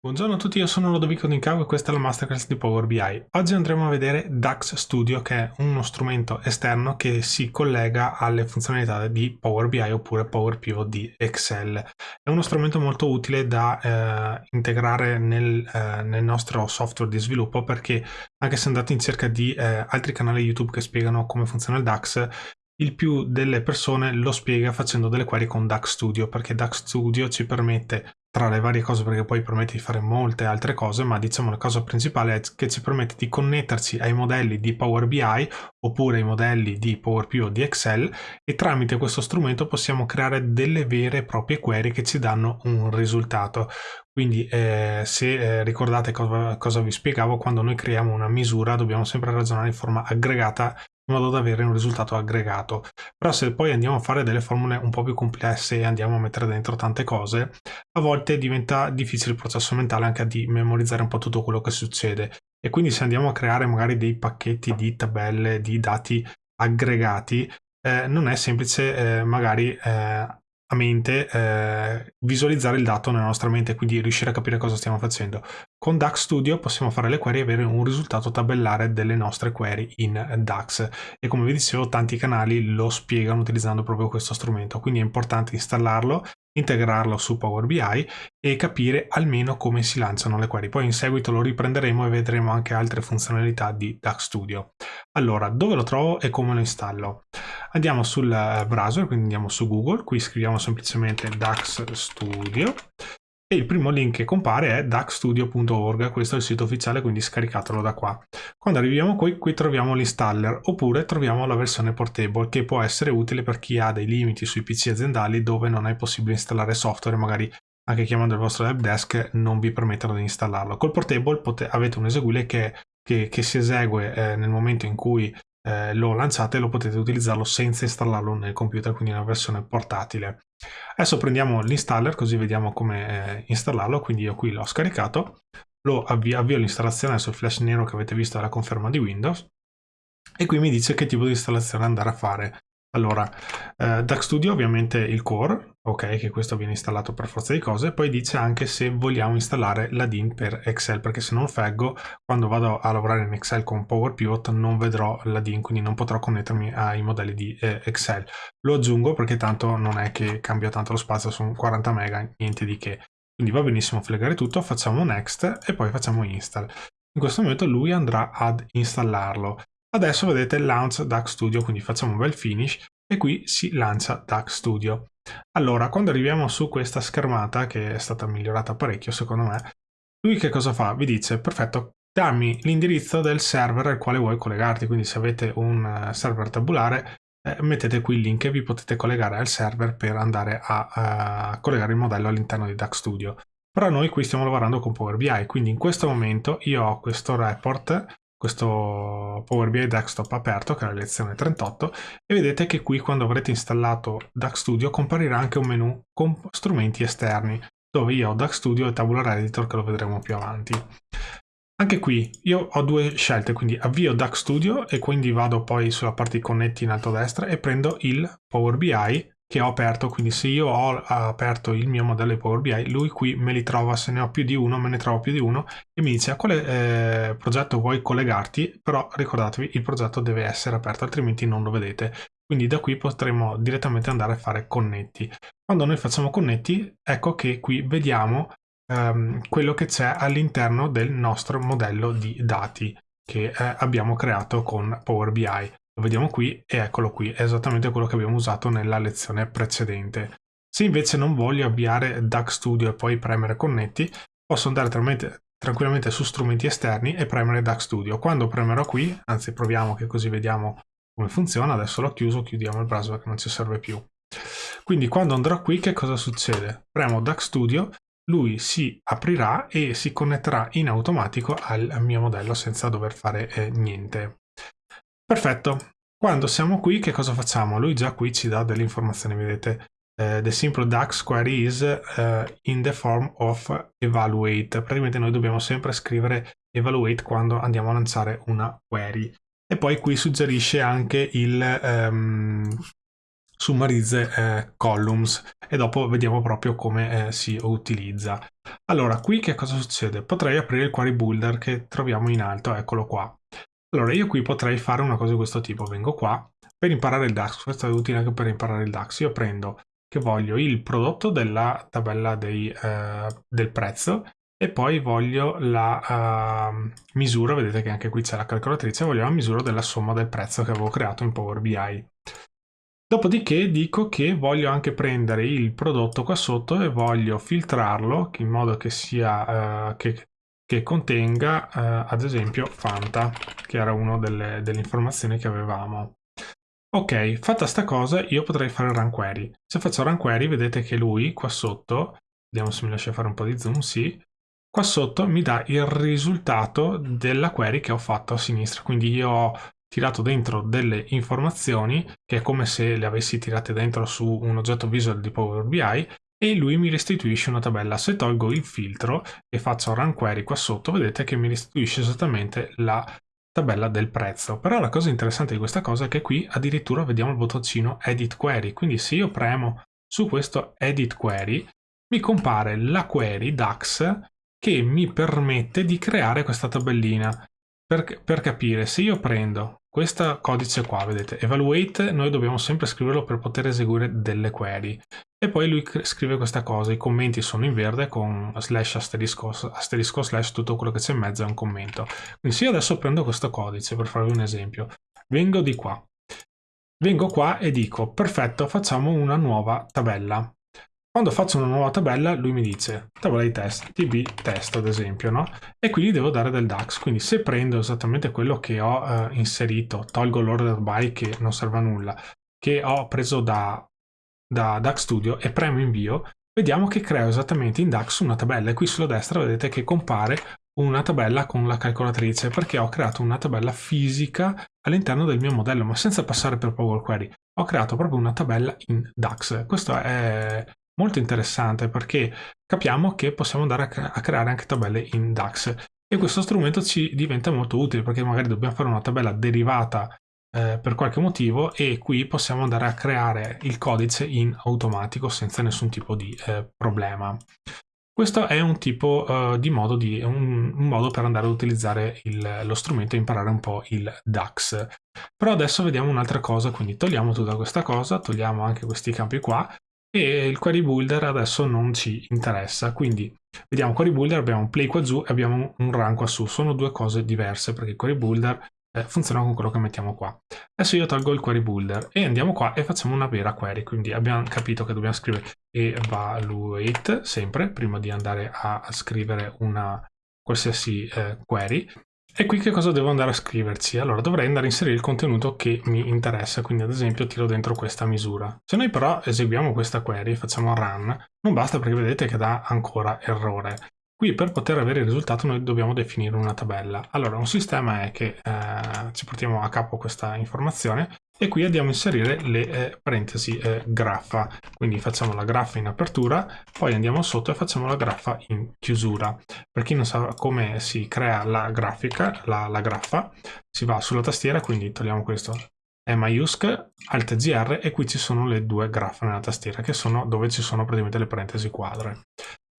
Buongiorno a tutti, io sono Lodovico Nincavo e questa è la Masterclass di Power BI. Oggi andremo a vedere DAX Studio che è uno strumento esterno che si collega alle funzionalità di Power BI oppure Power Pivot di Excel. È uno strumento molto utile da eh, integrare nel, eh, nel, nostro software di sviluppo perché anche se andate in cerca di eh, altri canali YouTube che spiegano come funziona il DAX, il più delle persone lo spiega facendo delle query con DAX Studio perché DAX Studio ci permette tra le varie cose perché poi permette di fare molte altre cose ma diciamo la cosa principale è che ci permette di connetterci ai modelli di Power BI oppure ai modelli di Power PO o di Excel e tramite questo strumento possiamo creare delle vere e proprie query che ci danno un risultato. Quindi eh, se eh, ricordate cosa, cosa vi spiegavo quando noi creiamo una misura dobbiamo sempre ragionare in forma aggregata in modo da avere un risultato aggregato. Però se poi andiamo a fare delle formule un po' più complesse e andiamo a mettere dentro tante cose, a volte diventa difficile il processo mentale anche di memorizzare un po' tutto quello che succede. E quindi se andiamo a creare magari dei pacchetti di tabelle, di dati aggregati, eh, non è semplice eh, magari eh, a mente eh, visualizzare il dato nella nostra mente, quindi riuscire a capire cosa stiamo facendo. Con DAX Studio possiamo fare le query e avere un risultato tabellare delle nostre query in DAX e come vi dicevo tanti canali lo spiegano utilizzando proprio questo strumento, quindi è importante installarlo integrarlo su Power BI e capire almeno come si lanciano le query. Poi in seguito lo riprenderemo e vedremo anche altre funzionalità di DAX Studio. Allora, dove lo trovo e come lo installo? Andiamo sul browser, quindi andiamo su Google, qui scriviamo semplicemente DAX Studio e il primo link che compare è daxstudio.org, questo è il sito ufficiale, quindi scaricatelo da qua. Quando arriviamo qui, qui troviamo l'installer, oppure troviamo la versione portable, che può essere utile per chi ha dei limiti sui PC aziendali dove non è possibile installare software, magari anche chiamando il vostro helpdesk non vi permettono di installarlo. Col portable avete un eseguibile che, che, che si esegue eh, nel momento in cui eh, lo lanciate lo potete utilizzarlo senza installarlo nel computer, quindi una versione portatile. Adesso prendiamo l'installer così vediamo come eh, installarlo, quindi io qui l'ho scaricato, lo avvio, avvio l'installazione sul flash nero che avete visto alla conferma di Windows e qui mi dice che tipo di installazione andare a fare. Allora, eh, DAX Studio ovviamente il core, ok, che questo viene installato per forza di cose, poi dice anche se vogliamo installare l'adin per Excel, perché se non feggo, quando vado a lavorare in Excel con Power Pivot non vedrò l'adin, quindi non potrò connettermi ai modelli di eh, Excel. Lo aggiungo perché tanto non è che cambia tanto lo spazio, sono 40 mega, niente di che. Quindi va benissimo flegare tutto, facciamo next e poi facciamo install. In questo momento lui andrà ad installarlo. Adesso vedete launch DAX Studio, quindi facciamo un bel finish e qui si lancia DAX Studio. Allora, quando arriviamo su questa schermata, che è stata migliorata parecchio secondo me, lui che cosa fa? Vi dice, perfetto, dammi l'indirizzo del server al quale vuoi collegarti, quindi se avete un eh, server tabulare, eh, mettete qui il link e vi potete collegare al server per andare a, a collegare il modello all'interno di DAX Studio. Però noi qui stiamo lavorando con Power BI, quindi in questo momento io ho questo report questo Power BI Desktop aperto che è la lezione 38 e vedete che qui quando avrete installato DAX Studio comparirà anche un menu con strumenti esterni dove io ho DAX Studio e Tabular Editor che lo vedremo più avanti. Anche qui io ho due scelte, quindi avvio DAX Studio e quindi vado poi sulla parte di connetti in alto a destra e prendo il Power BI che ho aperto, quindi se io ho aperto il mio modello di Power BI, lui qui me li trova, se ne ho più di uno, me ne trovo più di uno e mi dice a quale eh, progetto vuoi collegarti, però ricordatevi il progetto deve essere aperto, altrimenti non lo vedete. Quindi da qui potremo direttamente andare a fare connetti. Quando noi facciamo connetti, ecco che qui vediamo ehm, quello che c'è all'interno del nostro modello di dati che eh, abbiamo creato con Power BI. Lo vediamo qui e eccolo qui, è esattamente quello che abbiamo usato nella lezione precedente. Se invece non voglio avviare DAX Studio e poi premere connetti, posso andare tranquillamente su strumenti esterni e premere DAX Studio. Quando premerò qui, anzi proviamo che così vediamo come funziona, adesso l'ho chiuso, chiudiamo il browser che non ci serve più. Quindi quando andrò qui che cosa succede? Premo DAX Studio, lui si aprirà e si connetterà in automatico al mio modello senza dover fare eh, niente. Perfetto. Quando siamo qui, che cosa facciamo? Lui già qui ci dà delle informazioni, vedete. Uh, the simple DAX query is uh, in the form of evaluate. Praticamente noi dobbiamo sempre scrivere evaluate quando andiamo a lanciare una query. E poi qui suggerisce anche il, um, summarizze eh, columns e dopo vediamo proprio come eh, si utilizza. Allora, qui che cosa succede? Potrei aprire il query builder che troviamo in alto, eccolo qua. Allora, io qui potrei fare una cosa di questo tipo, vengo qua, per imparare il DAX, questo è utile anche per imparare il DAX, io prendo che voglio il prodotto della tabella dei, eh, del prezzo e poi voglio la uh, misura, vedete che anche qui c'è la calcolatrice, voglio la misura della somma del prezzo che avevo creato in Power BI. Dopodiché dico che voglio anche prendere il prodotto qua sotto e voglio filtrarlo in modo che sia uh, che, che, contenga uh, ad esempio Fanta, che era una delle, delle informazioni che avevamo. Ok, fatta sta cosa io potrei fare run query. Se faccio run query vedete che lui qua sotto, vediamo se mi lascia fare un po' di zoom, sì, qua sotto mi dà il risultato della query che ho fatto a sinistra. Quindi io ho tirato dentro delle informazioni che è come se le avessi tirate dentro su un oggetto visual di Power BI e lui mi restituisce una tabella. Se tolgo il filtro e faccio run query qua sotto, vedete che mi restituisce esattamente la tabella del prezzo. Però la cosa interessante di questa cosa è che qui addirittura vediamo il bottoncino edit query. Quindi se io premo su questo edit query, mi compare la query DAX che mi permette di creare questa tabellina. Per, per capire, se io prendo questo codice qua, vedete, evaluate, noi dobbiamo sempre scriverlo per poter eseguire delle query. E poi lui scrive questa cosa, i commenti sono in verde con slash asterisco, asterisco slash, tutto quello che c'è in mezzo è un commento. Quindi se io adesso prendo questo codice, per farvi un esempio, vengo di qua, vengo qua e dico, perfetto, facciamo una nuova tabella. Quando faccio una nuova tabella lui mi dice tabella di test, tb test ad esempio, no? E gli devo dare del DAX, quindi se prendo esattamente quello che ho eh, inserito, tolgo l'order by che non serve a nulla, che ho preso da, da DAX Studio e premo invio, vediamo che creo esattamente in DAX una tabella. E qui sulla destra vedete che compare una tabella con la calcolatrice perché ho creato una tabella fisica all'interno del mio modello. Ma senza passare per Power Query ho creato proprio una tabella in DAX. Questo è molto interessante perché capiamo che possiamo andare a, creare anche tabelle in DAX e questo strumento ci diventa molto utile perché magari dobbiamo fare una tabella derivata eh, per qualche motivo e qui possiamo andare a creare il codice in automatico senza nessun tipo di eh, problema. Questo è un tipo uh, di modo, di, un, un, modo per andare ad utilizzare il, lo strumento e imparare un po' il DAX. Però adesso vediamo un'altra cosa, quindi togliamo tutta questa cosa, togliamo anche questi campi qua e il query builder adesso non ci interessa quindi vediamo query builder abbiamo un play qua giù e abbiamo un run qua su. Sono due cose diverse perché il query builder eh, funziona con quello che mettiamo qua. Adesso io tolgo il query builder e andiamo qua e facciamo una vera query quindi abbiamo capito che dobbiamo scrivere evaluate sempre prima di andare a scrivere una qualsiasi eh, query e qui che cosa devo andare a scriverci? Allora dovrei andare a inserire il contenuto che mi interessa, quindi ad esempio tiro dentro questa misura. Se noi però eseguiamo questa query, facciamo run, non basta perché vedete che dà ancora errore. Qui per poter avere il risultato noi dobbiamo definire una tabella. Allora un sistema è che eh, ci portiamo a capo questa informazione e qui andiamo a inserire le eh, parentesi eh, graffa. Quindi facciamo la graffa in apertura poi andiamo sotto e facciamo la graffa in chiusura. Per chi non sa come si crea la grafica la, la graffa si va sulla tastiera quindi togliamo questo maiusc alt gr e qui ci sono le due graffe nella tastiera che sono dove ci sono praticamente le parentesi quadre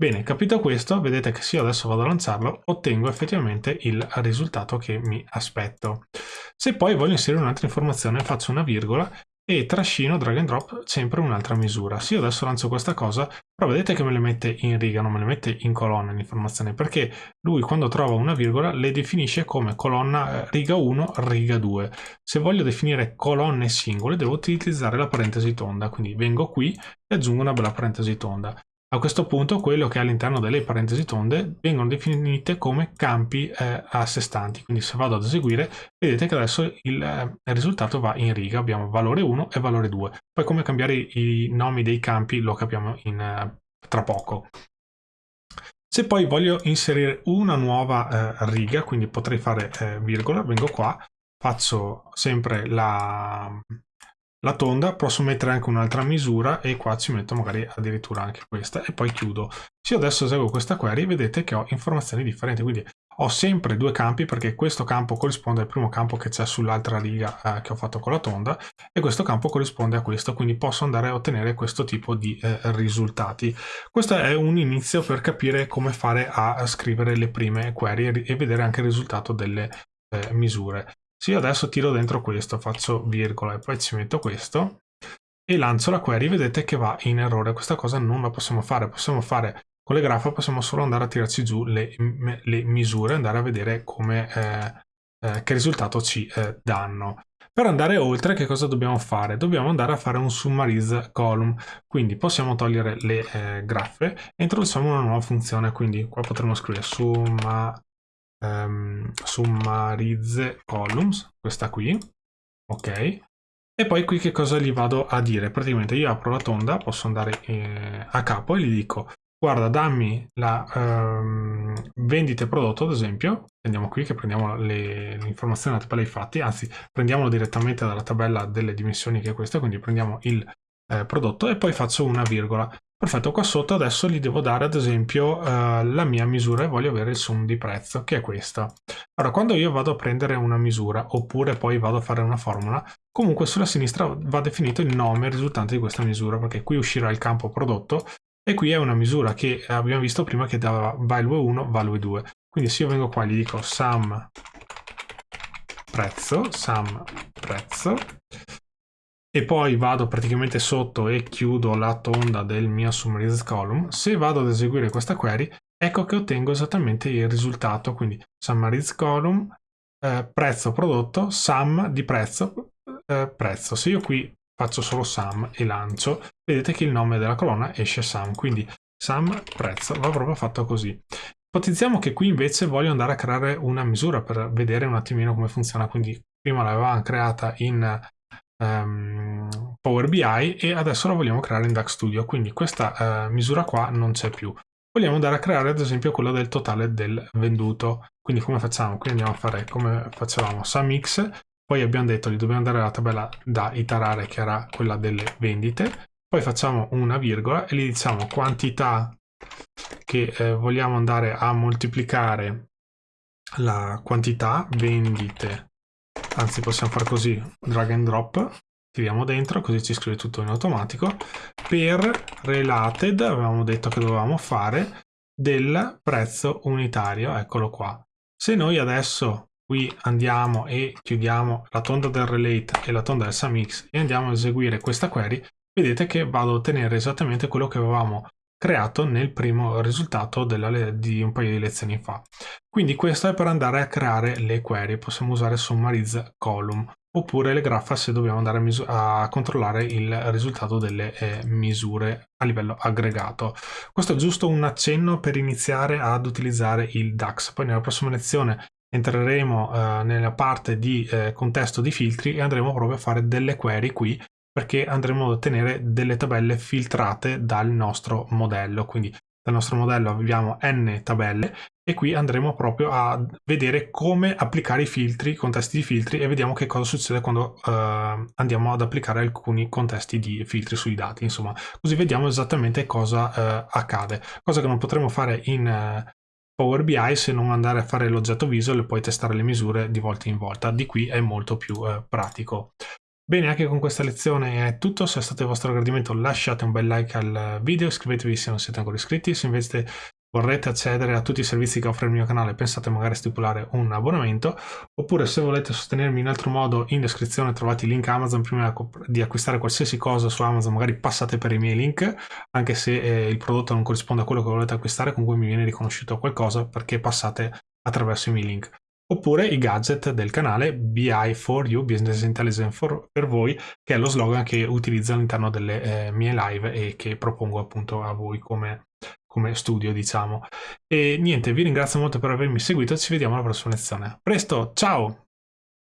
Bene, capito questo, vedete che se io adesso vado a lanciarlo, ottengo effettivamente il risultato che mi aspetto. Se poi voglio inserire un'altra informazione, faccio una virgola e trascino drag and drop sempre un'altra misura. Se io adesso lancio questa cosa, però vedete che me le mette in riga, non me le mette in colonna l'informazione, perché lui quando trova una virgola le definisce come colonna eh, riga 1, riga 2. Se voglio definire colonne singole devo utilizzare la parentesi tonda, quindi vengo qui e aggiungo una bella parentesi tonda. A questo punto quello che è all'interno delle parentesi tonde vengono definite come campi eh, a sé stanti, quindi se vado ad eseguire vedete che adesso il, eh, il, risultato va in riga, abbiamo valore 1 e valore 2. Poi come cambiare i nomi dei campi lo capiamo in, eh, tra poco. Se poi voglio inserire una nuova eh, riga, quindi potrei fare eh, virgola, vengo qua, faccio sempre la, la tonda posso mettere anche un'altra misura e qua ci metto magari addirittura anche questa e poi chiudo se io adesso eseguo questa query vedete che ho informazioni differenti quindi ho sempre due campi perché questo campo corrisponde al primo campo che c'è sull'altra riga eh, che ho fatto con la tonda e questo campo corrisponde a questo, quindi posso andare a ottenere questo tipo di eh, risultati. Questo è un inizio per capire come fare a scrivere le prime query e vedere anche il risultato delle eh, misure. Se io adesso tiro dentro questo, faccio virgola e poi ci metto questo e lancio la query, vedete che va in errore. Questa cosa non la possiamo fare, possiamo fare con le grafo possiamo solo andare a tirarci giù le, le misure, andare a vedere come, eh, eh, che risultato ci eh, danno. Per andare oltre che cosa dobbiamo fare? Dobbiamo andare a fare un summarize column, quindi possiamo togliere le eh, graffe e introduciamo una nuova funzione, quindi qua potremo scrivere summa, um, summarize columns, questa qui, ok, e poi qui che cosa gli vado a dire? Praticamente io apro la tonda, posso andare eh, a capo e gli dico guarda dammi la um, vendita prodotto ad esempio. Andiamo qui che prendiamo l'informazione della tabella dei fatti anzi prendiamolo direttamente dalla tabella delle dimensioni che è questa quindi prendiamo il eh, prodotto e poi faccio una virgola perfetto qua sotto adesso gli devo dare ad esempio eh, la mia misura e voglio avere il sum di prezzo che è questa ora quando io vado a prendere una misura oppure poi vado a fare una formula comunque sulla sinistra va definito il nome risultante di questa misura perché qui uscirà il campo prodotto e qui è una misura che abbiamo visto prima che dava value 1, value 2. Quindi se io vengo qua e gli dico sum prezzo, sum prezzo, e poi vado praticamente sotto e chiudo la tonda del mio summarized column, se vado ad eseguire questa query, ecco che ottengo esattamente il risultato, quindi summarized column, eh, prezzo prodotto, sum di prezzo, eh, prezzo. Se io qui faccio solo sum e lancio, vedete che il nome della colonna esce sum, quindi sum prezzo va proprio fatto così. Ipotizziamo che qui invece voglio andare a creare una misura per vedere un attimino come funziona, quindi prima l'avevamo creata in um, Power BI e adesso la vogliamo creare in DAX Studio, quindi questa uh, misura qua non c'è più. Vogliamo andare a creare ad esempio quella del totale del venduto, quindi come facciamo? Qui andiamo a fare come facevamo SumX, poi abbiamo detto che dobbiamo andare alla tabella da iterare che era quella delle vendite, poi facciamo una virgola e gli diciamo quantità che eh, vogliamo andare a moltiplicare la quantità vendite, anzi possiamo fare così, drag and drop, tiriamo dentro così ci scrive tutto in automatico, per related avevamo detto che dovevamo fare del prezzo unitario, eccolo qua. Se noi adesso qui andiamo e chiudiamo la tonda del relate e la tonda del SumX e andiamo a eseguire questa query, vedete che vado a ottenere esattamente quello che avevamo creato nel primo risultato di un paio di lezioni fa. Quindi questo è per andare a creare le query, possiamo usare summarize column oppure le graffa se dobbiamo andare a, a controllare il risultato delle eh, misure a livello aggregato. Questo è giusto un accenno per iniziare ad utilizzare il DAX, poi nella prossima lezione entreremo eh, nella parte di eh, contesto di filtri e andremo proprio a fare delle query qui perché andremo ad ottenere delle tabelle filtrate dal nostro modello quindi dal nostro modello abbiamo n tabelle e qui andremo proprio a vedere come applicare i filtri, i contesti di filtri e vediamo che cosa succede quando uh, andiamo ad applicare alcuni contesti di filtri sui dati, insomma, così vediamo esattamente cosa uh, accade, cosa che non potremo fare in uh, Power BI se non andare a fare l'oggetto visual e poi testare le misure di volta in volta. Di qui è molto più eh, pratico. Bene, anche con questa lezione è tutto. Se è stato di vostro gradimento lasciate un bel like al video, iscrivetevi se non siete ancora iscritti. Se invece vorrete accedere a tutti i servizi che offre il mio canale pensate magari a stipulare un abbonamento oppure se volete sostenermi in altro modo in descrizione trovate il link Amazon prima di acquistare qualsiasi cosa su Amazon magari passate per i miei link anche se eh, il prodotto non corrisponde a quello che volete acquistare comunque mi viene riconosciuto qualcosa perché passate attraverso i miei link oppure i gadget del canale BI4U, Business Intelligence for, per voi, che è lo slogan che utilizzo all'interno delle eh, mie live e che propongo appunto a voi come come studio diciamo. E niente vi ringrazio molto per avermi seguito ci vediamo alla prossima lezione. Presto ciao